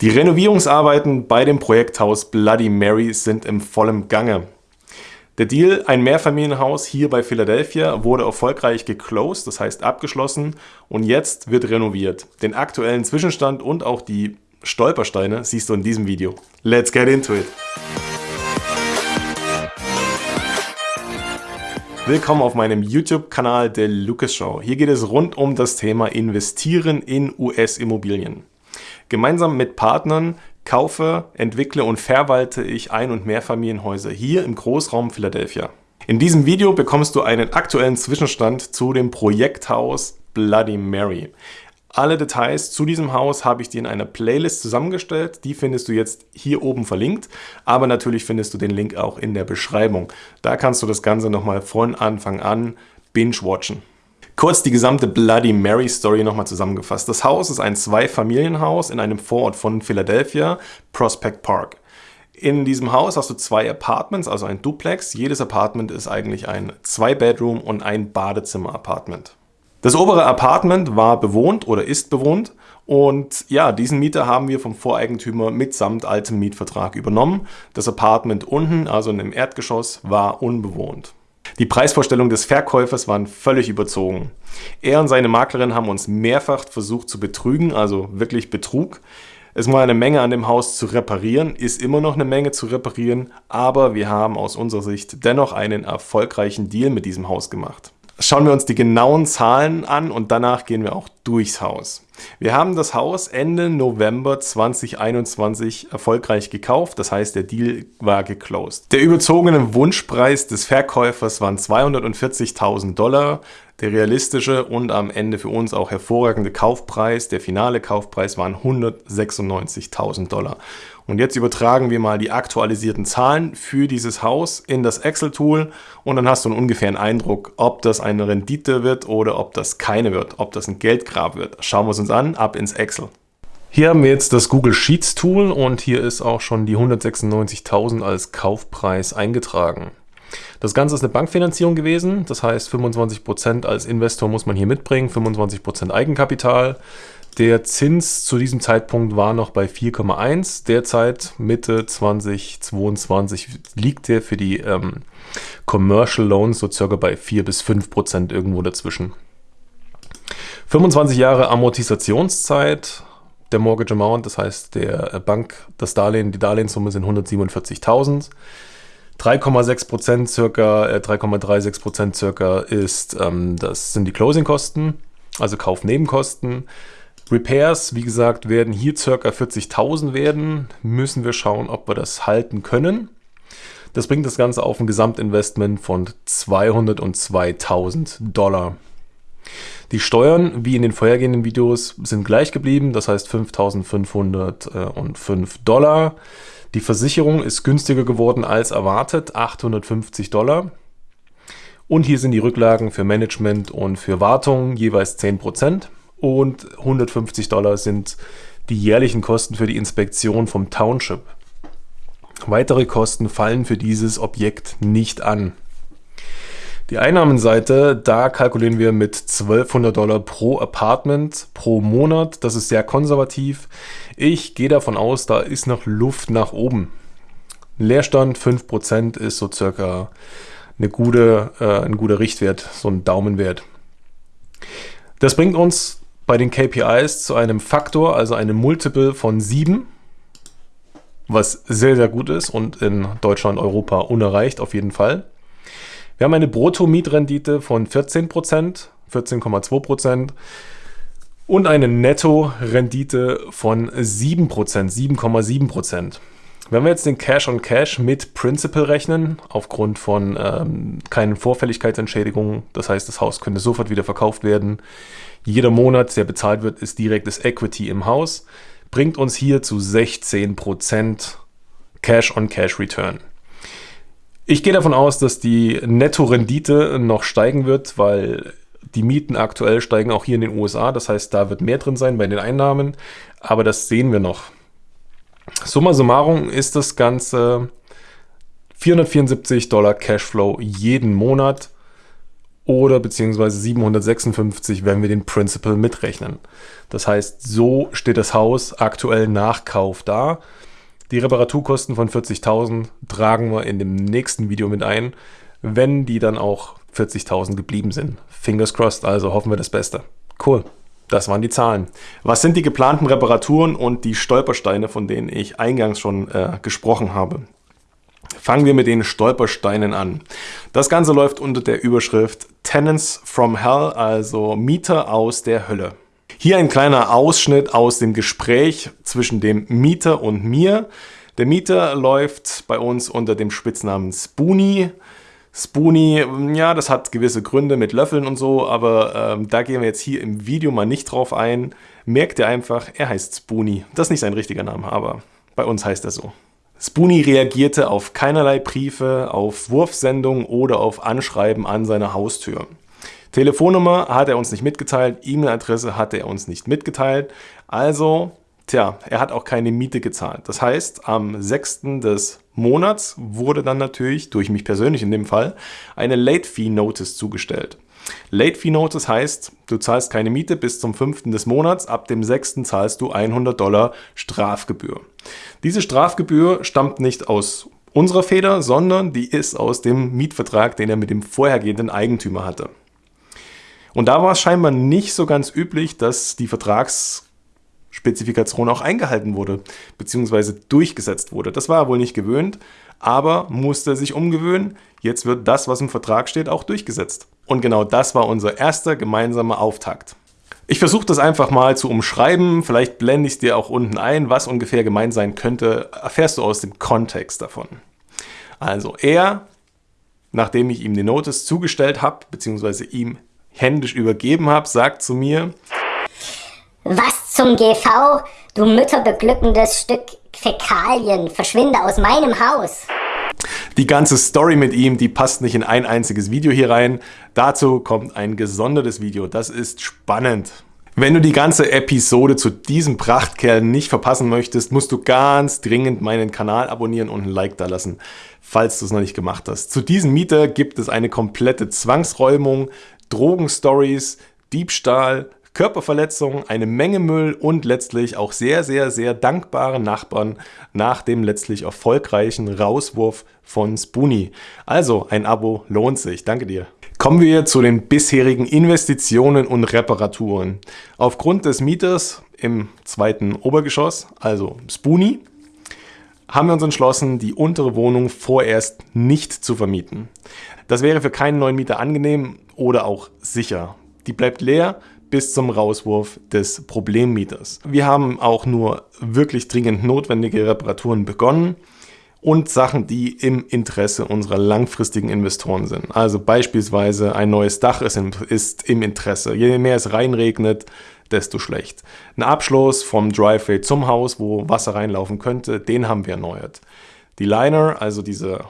Die Renovierungsarbeiten bei dem Projekthaus Bloody Mary sind im vollen Gange. Der Deal, ein Mehrfamilienhaus hier bei Philadelphia, wurde erfolgreich geclosed, das heißt abgeschlossen und jetzt wird renoviert. Den aktuellen Zwischenstand und auch die Stolpersteine siehst du in diesem Video. Let's get into it! Willkommen auf meinem YouTube-Kanal der Lucas Show. Hier geht es rund um das Thema Investieren in US-Immobilien. Gemeinsam mit Partnern kaufe, entwickle und verwalte ich Ein- und Mehrfamilienhäuser hier im Großraum Philadelphia. In diesem Video bekommst du einen aktuellen Zwischenstand zu dem Projekthaus Bloody Mary. Alle Details zu diesem Haus habe ich dir in einer Playlist zusammengestellt. Die findest du jetzt hier oben verlinkt, aber natürlich findest du den Link auch in der Beschreibung. Da kannst du das Ganze nochmal von Anfang an binge-watchen. Kurz die gesamte Bloody Mary Story nochmal zusammengefasst. Das Haus ist ein Zweifamilienhaus in einem Vorort von Philadelphia, Prospect Park. In diesem Haus hast du zwei Apartments, also ein Duplex. Jedes Apartment ist eigentlich ein Zwei-Bedroom- und ein Badezimmer-Apartment. Das obere Apartment war bewohnt oder ist bewohnt und ja, diesen Mieter haben wir vom Voreigentümer mitsamt altem Mietvertrag übernommen. Das Apartment unten, also in dem Erdgeschoss, war unbewohnt. Die Preisvorstellungen des Verkäufers waren völlig überzogen. Er und seine Maklerin haben uns mehrfach versucht zu betrügen, also wirklich Betrug. Es war eine Menge an dem Haus zu reparieren, ist immer noch eine Menge zu reparieren, aber wir haben aus unserer Sicht dennoch einen erfolgreichen Deal mit diesem Haus gemacht. Schauen wir uns die genauen Zahlen an und danach gehen wir auch durchs Haus. Wir haben das Haus Ende November 2021 erfolgreich gekauft, das heißt der Deal war geclosed. Der überzogene Wunschpreis des Verkäufers waren 240.000 Dollar, der realistische und am Ende für uns auch hervorragende Kaufpreis, der finale Kaufpreis waren 196.000 Dollar. Und jetzt übertragen wir mal die aktualisierten Zahlen für dieses Haus in das Excel-Tool und dann hast du einen ungefähren Eindruck, ob das eine Rendite wird oder ob das keine wird, ob das ein Geldgrab wird. Schauen wir es uns an, ab ins Excel. Hier haben wir jetzt das Google Sheets Tool und hier ist auch schon die 196.000 als Kaufpreis eingetragen. Das Ganze ist eine Bankfinanzierung gewesen, das heißt 25% als Investor muss man hier mitbringen, 25% Eigenkapital. Der Zins zu diesem Zeitpunkt war noch bei 4,1. Derzeit Mitte 2022 liegt der für die ähm, Commercial Loans so circa bei 4 bis 5 Prozent irgendwo dazwischen. 25 Jahre Amortisationszeit der Mortgage Amount, das heißt der Bank, das Darlehen, die Darlehenssumme sind 147.000. 3,6 Prozent circa, äh, 3,36 Prozent circa ist, ähm, das sind die Closing-Kosten, also Kaufnebenkosten. Repairs, wie gesagt, werden hier ca. 40.000 werden. Müssen wir schauen, ob wir das halten können. Das bringt das Ganze auf ein Gesamtinvestment von 202.000 Dollar. Die Steuern, wie in den vorhergehenden Videos, sind gleich geblieben, das heißt 5.505 Dollar. Die Versicherung ist günstiger geworden als erwartet, 850 Dollar. Und hier sind die Rücklagen für Management und für Wartung jeweils 10% und 150 Dollar sind die jährlichen Kosten für die Inspektion vom Township. Weitere Kosten fallen für dieses Objekt nicht an. Die Einnahmenseite, da kalkulieren wir mit 1200 Dollar pro Apartment pro Monat. Das ist sehr konservativ. Ich gehe davon aus, da ist noch Luft nach oben. Leerstand 5% ist so circa eine gute, äh, ein guter Richtwert, so ein Daumenwert. Das bringt uns bei den KPIs zu einem Faktor, also einem Multiple von 7, was sehr, sehr gut ist und in Deutschland, Europa unerreicht auf jeden Fall. Wir haben eine Brutto-Mietrendite von 14%, 14,2% und eine Netto-Rendite von 7%, 7,7%. Wenn wir jetzt den Cash on Cash mit Principal rechnen, aufgrund von ähm, keinen Vorfälligkeitsentschädigungen, das heißt, das Haus könnte sofort wieder verkauft werden, jeder Monat, der bezahlt wird, ist direktes Equity im Haus, bringt uns hier zu 16% Cash on Cash Return. Ich gehe davon aus, dass die Netto-Rendite noch steigen wird, weil die Mieten aktuell steigen auch hier in den USA. Das heißt, da wird mehr drin sein bei den Einnahmen. Aber das sehen wir noch. Summa summarum ist das Ganze 474 Dollar Cashflow jeden Monat oder beziehungsweise 756, wenn wir den Principal mitrechnen. Das heißt, so steht das Haus aktuell nach Kauf da. Die Reparaturkosten von 40.000 tragen wir in dem nächsten Video mit ein, wenn die dann auch 40.000 geblieben sind. Fingers crossed, also hoffen wir das Beste. Cool. Das waren die Zahlen. Was sind die geplanten Reparaturen und die Stolpersteine, von denen ich eingangs schon äh, gesprochen habe? Fangen wir mit den Stolpersteinen an. Das Ganze läuft unter der Überschrift Tenants from Hell, also Mieter aus der Hölle. Hier ein kleiner Ausschnitt aus dem Gespräch zwischen dem Mieter und mir. Der Mieter läuft bei uns unter dem Spitznamen Spoonie. Spoonie, ja, das hat gewisse Gründe mit Löffeln und so, aber ähm, da gehen wir jetzt hier im Video mal nicht drauf ein. Merkt ihr einfach, er heißt Spoonie. Das ist nicht sein richtiger Name, aber bei uns heißt er so. Spoonie reagierte auf keinerlei Briefe, auf Wurfsendungen oder auf Anschreiben an seiner Haustür. Telefonnummer hat er uns nicht mitgeteilt, E-Mail-Adresse hat er uns nicht mitgeteilt. Also, tja, er hat auch keine Miete gezahlt. Das heißt, am 6. des Monats wurde dann natürlich, durch mich persönlich in dem Fall, eine Late Fee Notice zugestellt. Late Fee Notice heißt, du zahlst keine Miete bis zum 5. des Monats, ab dem 6. zahlst du 100 Dollar Strafgebühr. Diese Strafgebühr stammt nicht aus unserer Feder, sondern die ist aus dem Mietvertrag, den er mit dem vorhergehenden Eigentümer hatte. Und da war es scheinbar nicht so ganz üblich, dass die Vertragsspezifikation auch eingehalten wurde, beziehungsweise durchgesetzt wurde. Das war er wohl nicht gewöhnt, aber musste sich umgewöhnen. Jetzt wird das, was im Vertrag steht, auch durchgesetzt. Und genau das war unser erster gemeinsamer Auftakt. Ich versuche das einfach mal zu umschreiben, vielleicht blende ich es dir auch unten ein, was ungefähr gemeint sein könnte, erfährst du aus dem Kontext davon. Also er, nachdem ich ihm die Notice zugestellt habe, beziehungsweise ihm händisch übergeben habe, sagt zu mir, Was zum GV, du mütterbeglückendes Stück Fäkalien, verschwinde aus meinem Haus. Die ganze Story mit ihm, die passt nicht in ein einziges Video hier rein. Dazu kommt ein gesondertes Video. Das ist spannend. Wenn du die ganze Episode zu diesem Prachtkerl nicht verpassen möchtest, musst du ganz dringend meinen Kanal abonnieren und ein Like da lassen, falls du es noch nicht gemacht hast. Zu diesem Mieter gibt es eine komplette Zwangsräumung, Drogenstories, Diebstahl, Körperverletzungen, eine Menge Müll und letztlich auch sehr, sehr, sehr dankbare Nachbarn nach dem letztlich erfolgreichen Rauswurf von Spoonie. Also, ein Abo lohnt sich. Danke dir. Kommen wir zu den bisherigen Investitionen und Reparaturen. Aufgrund des Mieters im zweiten Obergeschoss, also Spoonie, haben wir uns entschlossen, die untere Wohnung vorerst nicht zu vermieten. Das wäre für keinen neuen Mieter angenehm oder auch sicher. Die bleibt leer bis zum Rauswurf des Problemmieters. Wir haben auch nur wirklich dringend notwendige Reparaturen begonnen und Sachen, die im Interesse unserer langfristigen Investoren sind. Also beispielsweise ein neues Dach ist im, ist im Interesse. Je mehr es reinregnet, desto schlecht. Ein Abschluss vom Driveway zum Haus, wo Wasser reinlaufen könnte, den haben wir erneuert. Die Liner, also diese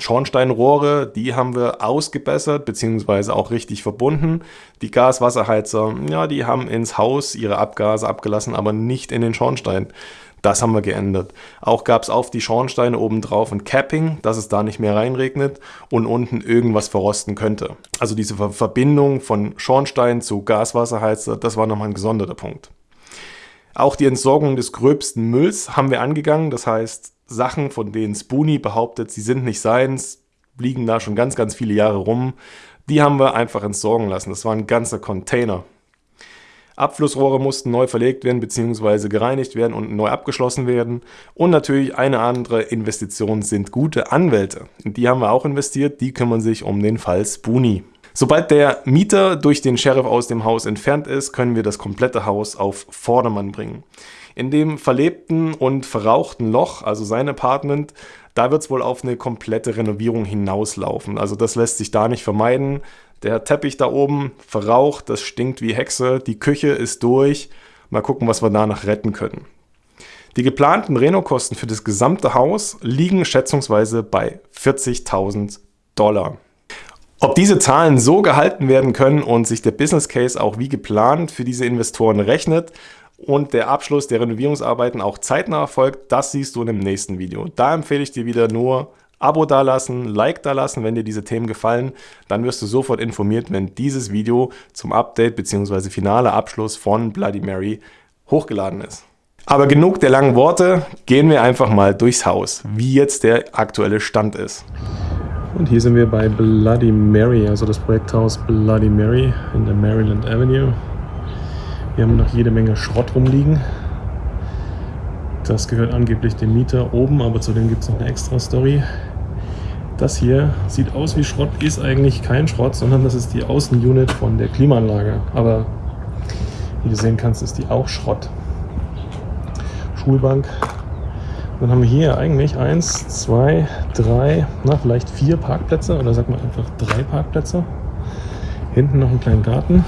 Schornsteinrohre, die haben wir ausgebessert bzw. auch richtig verbunden. Die Gaswasserheizer, ja, die haben ins Haus ihre Abgase abgelassen, aber nicht in den Schornstein. Das haben wir geändert. Auch gab es auf die Schornsteine oben drauf ein Capping, dass es da nicht mehr reinregnet und unten irgendwas verrosten könnte. Also diese Verbindung von Schornstein zu Gaswasserheizer, das war nochmal ein gesonderter Punkt. Auch die Entsorgung des gröbsten Mülls haben wir angegangen. Das heißt, Sachen, von denen Spoonie behauptet, sie sind nicht seins, liegen da schon ganz, ganz viele Jahre rum. Die haben wir einfach entsorgen lassen. Das war ein ganzer Container. Abflussrohre mussten neu verlegt werden bzw. gereinigt werden und neu abgeschlossen werden. Und natürlich eine andere Investition sind gute Anwälte. Die haben wir auch investiert, die kümmern sich um den Fall Spoonie. Sobald der Mieter durch den Sheriff aus dem Haus entfernt ist, können wir das komplette Haus auf Vordermann bringen. In dem verlebten und verrauchten Loch, also sein Apartment, da wird es wohl auf eine komplette Renovierung hinauslaufen. Also das lässt sich da nicht vermeiden. Der Teppich da oben verraucht, das stinkt wie Hexe, die Küche ist durch. Mal gucken, was wir danach retten können. Die geplanten Renokosten für das gesamte Haus liegen schätzungsweise bei 40.000 Dollar. Ob diese Zahlen so gehalten werden können und sich der Business Case auch wie geplant für diese Investoren rechnet, und der Abschluss der Renovierungsarbeiten auch zeitnah erfolgt, das siehst du in dem nächsten Video. Da empfehle ich dir wieder nur Abo dalassen, Like dalassen, wenn dir diese Themen gefallen. Dann wirst du sofort informiert, wenn dieses Video zum Update bzw. finale Abschluss von Bloody Mary hochgeladen ist. Aber genug der langen Worte, gehen wir einfach mal durchs Haus, wie jetzt der aktuelle Stand ist. Und hier sind wir bei Bloody Mary, also das Projekthaus Bloody Mary in der Maryland Avenue. Wir haben noch jede Menge Schrott rumliegen. Das gehört angeblich dem Mieter oben, aber zudem gibt es noch eine extra Story. Das hier sieht aus wie Schrott, ist eigentlich kein Schrott, sondern das ist die Außenunit von der Klimaanlage. Aber wie du sehen kannst, ist die auch Schrott. Schulbank. Dann haben wir hier eigentlich eins, zwei, drei, na vielleicht vier Parkplätze oder sag mal einfach drei Parkplätze. Hinten noch einen kleinen Garten.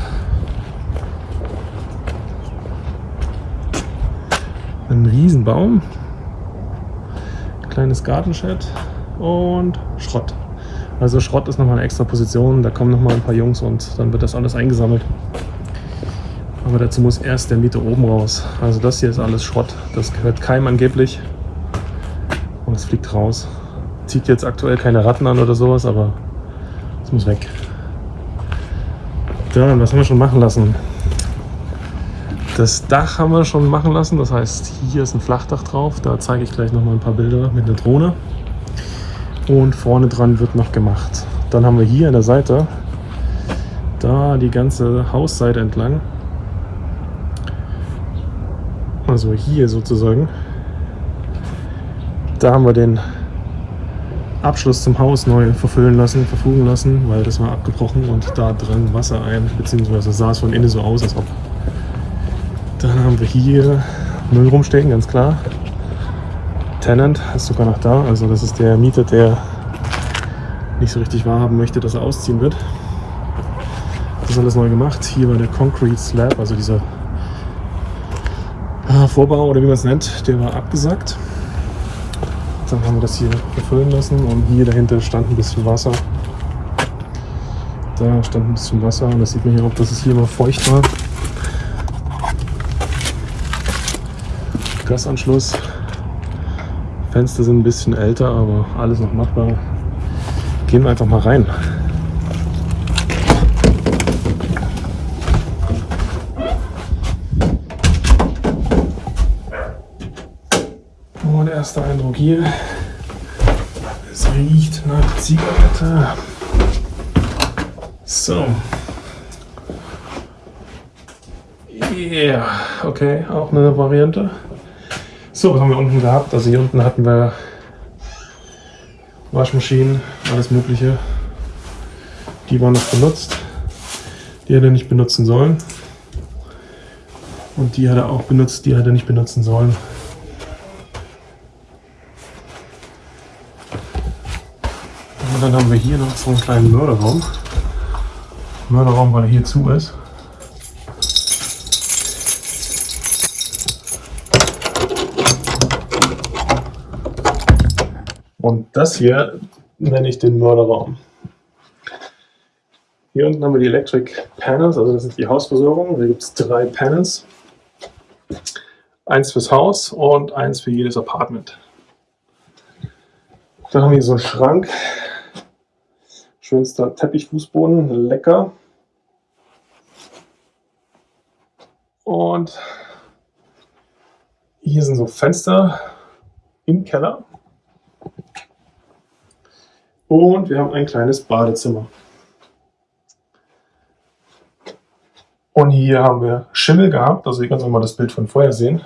Ein Riesenbaum. Kleines Gartenshed und Schrott. Also Schrott ist nochmal eine extra Position, da kommen nochmal ein paar Jungs und dann wird das alles eingesammelt. Aber dazu muss erst der Mieter oben raus. Also das hier ist alles Schrott. Das gehört keinem angeblich. Und es fliegt raus. Zieht jetzt aktuell keine Ratten an oder sowas, aber es muss weg. Dann, was haben wir schon machen lassen? Das Dach haben wir schon machen lassen. Das heißt, hier ist ein Flachdach drauf. Da zeige ich gleich noch mal ein paar Bilder mit einer Drohne. Und vorne dran wird noch gemacht. Dann haben wir hier an der Seite, da die ganze Hausseite entlang, also hier sozusagen, da haben wir den Abschluss zum Haus neu verfüllen lassen, verfugen lassen, weil das war abgebrochen und da drang Wasser ein, beziehungsweise sah es von innen so aus, als ob. Dann haben wir hier Müll rumstehen, ganz klar. Tenant ist sogar noch da, also das ist der Mieter, der nicht so richtig wahrhaben möchte, dass er ausziehen wird. Das ist alles neu gemacht. Hier war der Concrete Slab, also dieser Vorbau oder wie man es nennt, der war abgesackt. Dann haben wir das hier befüllen lassen und hier dahinter stand ein bisschen Wasser. Da stand ein bisschen Wasser und das sieht man hier auch, dass es hier immer feucht war. Gasanschluss. Fenster sind ein bisschen älter, aber alles noch machbar. Gehen wir einfach mal rein. Erster Eindruck hier. Es riecht nach Zigarette. So. Yeah. okay, auch eine Variante. So, was haben wir unten gehabt? Also hier unten hatten wir Waschmaschinen, alles mögliche. Die waren noch benutzt. Die hat er nicht benutzen sollen. Und die hat er auch benutzt, die hat er nicht benutzen sollen. Dann haben wir hier noch so einen kleinen Mörderraum. Mörderraum, weil er hier zu ist. Und das hier nenne ich den Mörderraum. Hier unten haben wir die Electric Panels, also das ist die Hausversorgung. Da gibt es drei Panels. Eins fürs Haus und eins für jedes Apartment. Dann haben wir hier so einen Schrank, Schönster Teppichfußboden, lecker. Und hier sind so Fenster im Keller. Und wir haben ein kleines Badezimmer. Und hier haben wir Schimmel gehabt, also ihr könnt auch mal das Bild von vorher sehen.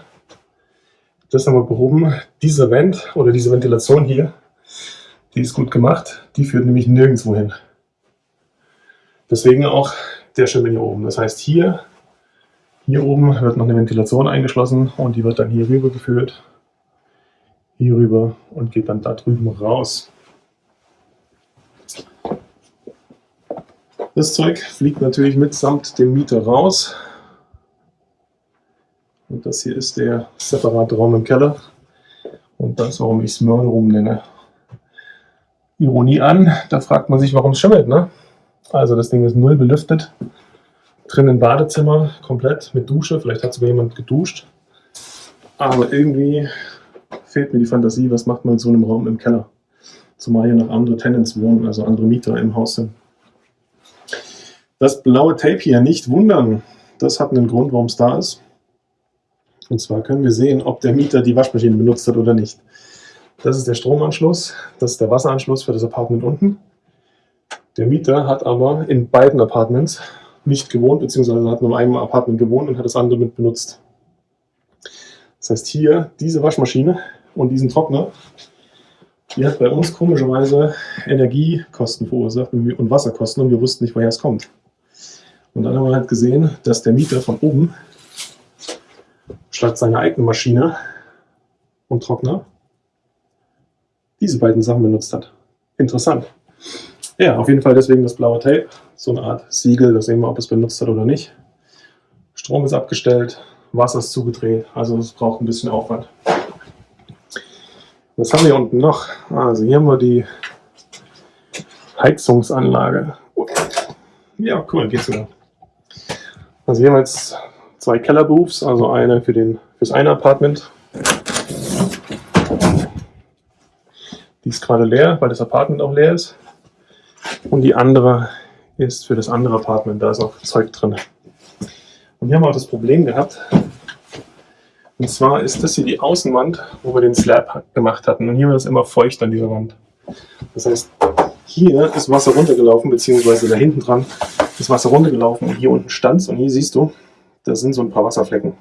Das haben wir behoben. Diese Vent oder diese Ventilation hier die ist gut gemacht. Die führt nämlich nirgendwo hin. Deswegen auch der Schimmel hier oben. Das heißt, hier, hier oben wird noch eine Ventilation eingeschlossen und die wird dann hier rüber geführt. Hier rüber und geht dann da drüben raus. Das Zeug fliegt natürlich mitsamt dem Mieter raus. Und das hier ist der separate Raum im Keller. Und das, warum ich es Mörn rum nenne. Ironie an. Da fragt man sich, warum es schimmelt. Ne? Also das Ding ist null belüftet. Drinnen Badezimmer, komplett mit Dusche. Vielleicht hat sogar jemand geduscht. Aber irgendwie fehlt mir die Fantasie, was macht man in so einem Raum im Keller. Zumal hier noch andere Tenants wohnen, also andere Mieter im Haus sind. Das blaue Tape hier nicht wundern. Das hat einen Grund, warum es da ist. Und zwar können wir sehen, ob der Mieter die Waschmaschine benutzt hat oder nicht. Das ist der Stromanschluss, das ist der Wasseranschluss für das Apartment unten. Der Mieter hat aber in beiden Apartments nicht gewohnt, beziehungsweise hat nur in einem Apartment gewohnt und hat das andere mit benutzt. Das heißt hier, diese Waschmaschine und diesen Trockner, die hat bei uns komischerweise Energiekosten verursacht und Wasserkosten und wir wussten nicht, woher es kommt. Und dann haben wir halt gesehen, dass der Mieter von oben statt seiner eigenen Maschine und Trockner diese beiden Sachen benutzt hat. Interessant. Ja, auf jeden Fall deswegen das blaue Tape. So eine Art Siegel, da sehen wir, ob es benutzt hat oder nicht. Strom ist abgestellt, Wasser ist zugedreht, also es braucht ein bisschen Aufwand. Was haben wir hier unten noch? Also hier haben wir die Heizungsanlage. Ja, cool, geht's wieder. Also hier haben wir jetzt zwei Kellerberufs, also eine für den fürs eine Apartment. Die ist gerade leer, weil das Apartment auch leer ist. Und die andere ist für das andere Apartment, da ist auch Zeug drin. Und hier haben wir auch das Problem gehabt. Und zwar ist das hier die Außenwand, wo wir den Slab gemacht hatten. Und hier war das immer feucht an dieser Wand. Das heißt, hier ist Wasser runtergelaufen, beziehungsweise da hinten dran ist Wasser runtergelaufen und hier unten stand es und hier siehst du, da sind so ein paar Wasserflecken.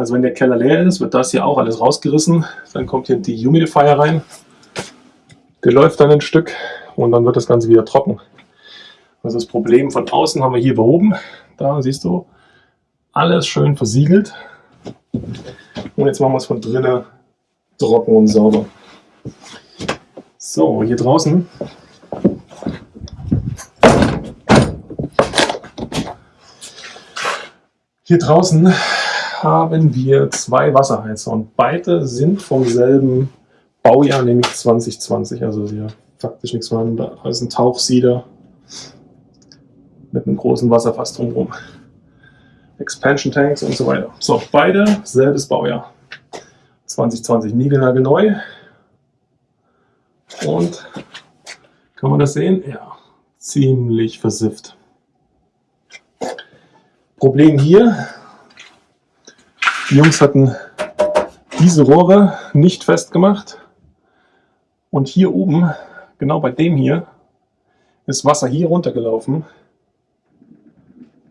Also wenn der Keller leer ist, wird das hier auch alles rausgerissen. Dann kommt hier die Humidifier rein. Der läuft dann ein Stück und dann wird das Ganze wieder trocken. Also das Problem von außen haben wir hier behoben. Da siehst du, alles schön versiegelt. Und jetzt machen wir es von drinnen trocken und sauber. So, hier draußen Hier draußen haben wir zwei Wasserheizer und beide sind vom selben Baujahr, nämlich 2020. Also hier faktisch nichts mehr. Da ist ein Tauchsieder mit einem großen Wasserfass drumherum. Expansion Tanks und so weiter. So, beide selbes Baujahr. 2020 niegelnagelneu. Und kann man das sehen? Ja, ziemlich versifft. Problem hier, die Jungs hatten diese Rohre nicht festgemacht und hier oben, genau bei dem hier, ist Wasser hier runtergelaufen,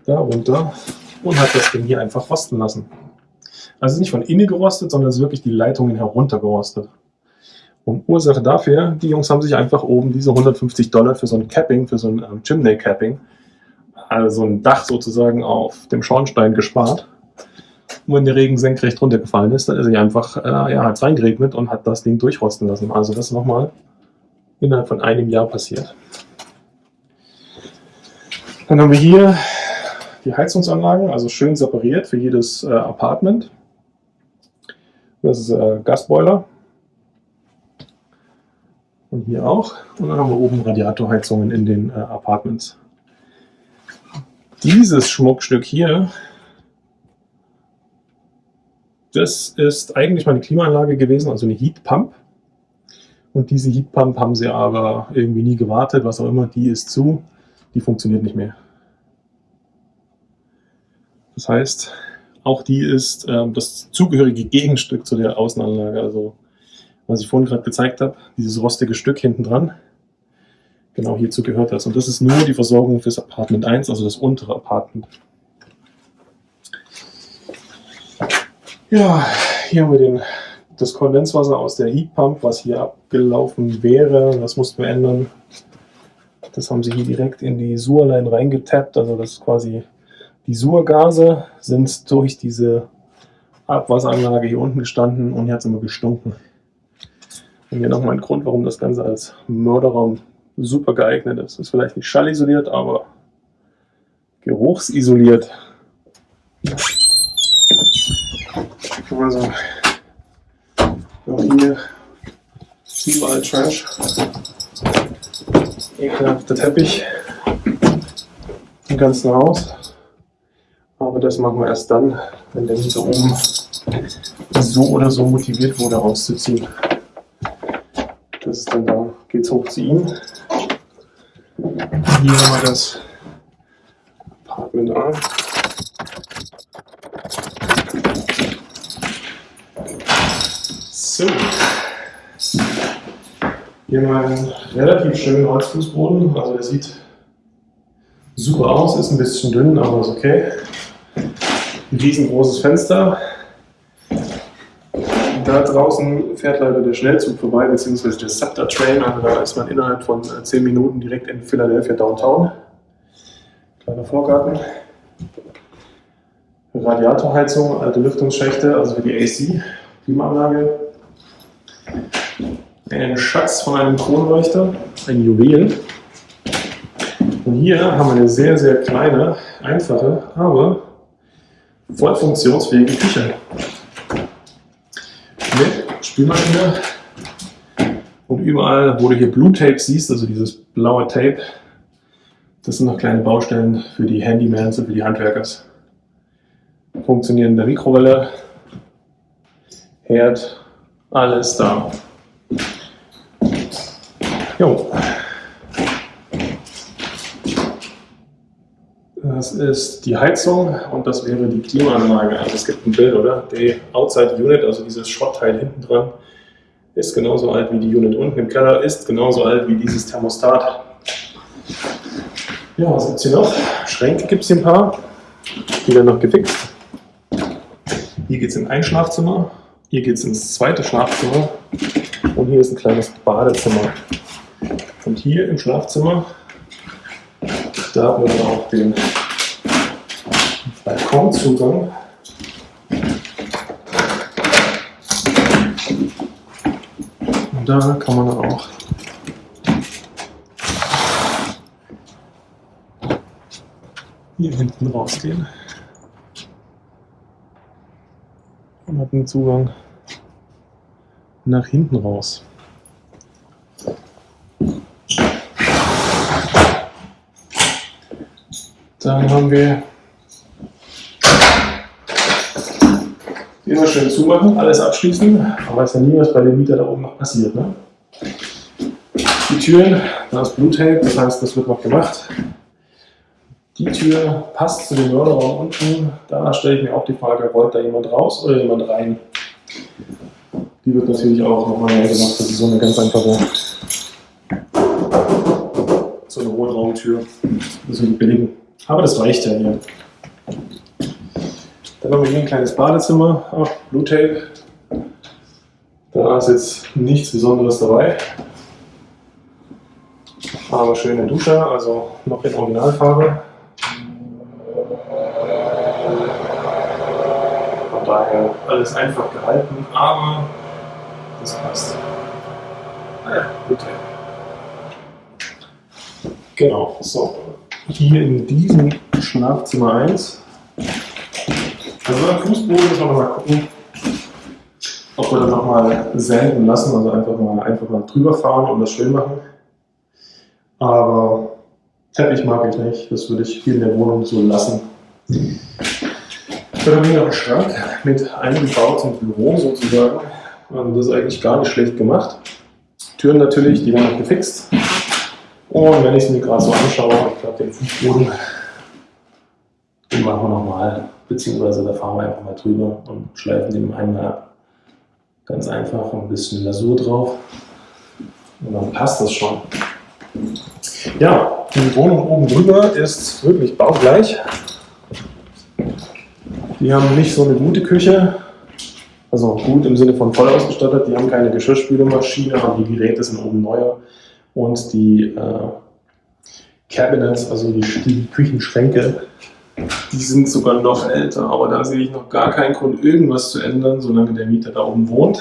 da runter und hat das Ding hier einfach rosten lassen. Also nicht von innen gerostet, sondern es ist wirklich die Leitungen heruntergerostet. Und Ursache dafür, die Jungs haben sich einfach oben diese 150 Dollar für so ein Capping, für so ein ähm, Chimney Capping also ein Dach sozusagen auf dem Schornstein gespart. Und wenn der Regen senkrecht runtergefallen ist, dann ist er einfach, äh, ja, hat es reingeregnet und hat das Ding durchrosten lassen. Also das nochmal innerhalb von einem Jahr passiert. Dann haben wir hier die Heizungsanlagen, also schön separiert für jedes äh, Apartment. Das ist äh, Gasboiler. Und hier auch. Und dann haben wir oben Radiatorheizungen in den äh, Apartments. Dieses Schmuckstück hier, das ist eigentlich meine Klimaanlage gewesen, also eine Heatpump. Und diese Heatpump haben sie aber irgendwie nie gewartet, was auch immer, die ist zu, die funktioniert nicht mehr. Das heißt, auch die ist ähm, das zugehörige Gegenstück zu der Außenanlage. Also, was ich vorhin gerade gezeigt habe, dieses rostige Stück hinten dran, genau hierzu gehört das. Und das ist nur die Versorgung fürs Apartment 1, also das untere Apartment. Ja, hier haben wir den, das Kondenswasser aus der Heatpump, was hier abgelaufen wäre. Das mussten wir ändern. Das haben sie hier direkt in die Suhrlein reingetappt. Also das ist quasi die Surgase sind durch diese Abwasseranlage hier unten gestanden und hier hat es immer gestunken. Und hier nochmal ein Grund, warum das Ganze als Mörderraum super geeignet ist. Ist vielleicht nicht schallisoliert, aber geruchsisoliert. Also, auch hier überall Trash. Ekelhafter Teppich im ganzen Haus. Aber das machen wir erst dann, wenn der Mieter oben so oder so motiviert wurde, rauszuziehen. Das ist dann da, geht's hoch zu ihm. Hier haben wir das Apartment A. So. Hier wir einen relativ schönen Holzfußboden. Also der sieht super aus, ist ein bisschen dünn, aber ist okay. Ein riesengroßes Fenster. Da draußen fährt leider der Schnellzug vorbei, beziehungsweise der Scepter Train. Also da ist man innerhalb von 10 Minuten direkt in Philadelphia Downtown. Kleiner Vorgarten. Radiatorheizung, alte Lüftungsschächte, also für die AC, Klimaanlage. Ein Schatz von einem Kronleuchter, ein Juwel. Und hier haben wir eine sehr, sehr kleine, einfache, aber voll funktionsfähige Küche. Mit Spülmaschine. Und überall, wo du hier Blue Tape siehst, also dieses blaue Tape, das sind noch kleine Baustellen für die Handymans und für die Handwerkers. Funktionierende Mikrowelle, Herd, alles da. Jo. Das ist die Heizung und das wäre die Klimaanlage. Also es gibt ein Bild, oder? Die Outside Unit, also dieses Schrottteil hinten dran, ist genauso alt wie die Unit unten im Keller, ist genauso alt wie dieses Thermostat. Ja, was gibt es hier noch? Schränke gibt es hier ein paar. Die werden noch gefixt. Hier geht es in ein Schlafzimmer, hier geht es ins zweite Schlafzimmer und hier ist ein kleines Badezimmer. Und hier im Schlafzimmer, da haben wir dann auch den Balkonzugang. Und da kann man dann auch hier hinten rausgehen und hat einen Zugang nach hinten raus. Dann haben wir immer schön zumachen, alles abschließen. Man weiß ja nie, was bei dem Mieter da oben noch passiert. Ne? Die Türen, da ist Bluttape, das heißt, das wird noch gemacht. Die Tür passt zu dem Mörderraum unten. Da stelle ich mir auch die Frage, wollt da jemand raus oder jemand rein? Die wird natürlich auch nochmal neu gemacht. Das ist so eine ganz einfache, so eine Hohlraumtür. Das ist billigen. Aber das reicht ja hier. Dann haben wir hier ein kleines Badezimmer. Ach, Blue Tape. Da ist jetzt nichts Besonderes dabei. Aber schöne Dusche, also noch in Originalfarbe. Von daher alles einfach gehalten, aber das passt. Ah Blue Tape. Genau, so hier in diesem Schlafzimmer 1. Also beim Fußboden müssen wir mal gucken, ob wir das nochmal senden lassen, also einfach mal, einfach mal drüber fahren und das schön machen. Aber Teppich mag ich nicht, das würde ich hier in der Wohnung so lassen. Dann haben wir noch einen Schrank mit eingebautem Büro sozusagen. Also das ist eigentlich gar nicht schlecht gemacht. Türen natürlich, die werden noch gefixt. Und wenn ich es mir gerade so anschaue, ich glaube, den Fußboden, den machen wir nochmal, beziehungsweise da fahren wir einfach mal drüber und schleifen den einmal ab. Ganz einfach, ein bisschen Lasur drauf und dann passt das schon. Ja, die Wohnung oben drüber ist wirklich baugleich. Die haben nicht so eine gute Küche, also gut im Sinne von voll ausgestattet. Die haben keine Geschirrspülmaschine, aber die Geräte sind oben neuer und die äh, Cabinets, also die, die Küchenschränke, die sind sogar noch älter, aber da sehe ich noch gar keinen Grund, irgendwas zu ändern, solange der Mieter da oben wohnt.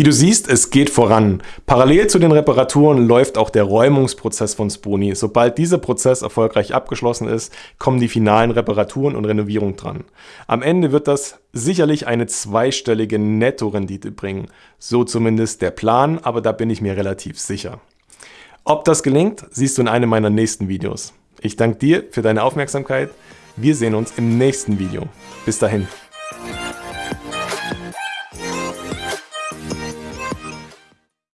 Wie du siehst, es geht voran. Parallel zu den Reparaturen läuft auch der Räumungsprozess von Sponi. Sobald dieser Prozess erfolgreich abgeschlossen ist, kommen die finalen Reparaturen und Renovierung dran. Am Ende wird das sicherlich eine zweistellige Nettorendite bringen. So zumindest der Plan, aber da bin ich mir relativ sicher. Ob das gelingt, siehst du in einem meiner nächsten Videos. Ich danke dir für deine Aufmerksamkeit. Wir sehen uns im nächsten Video. Bis dahin.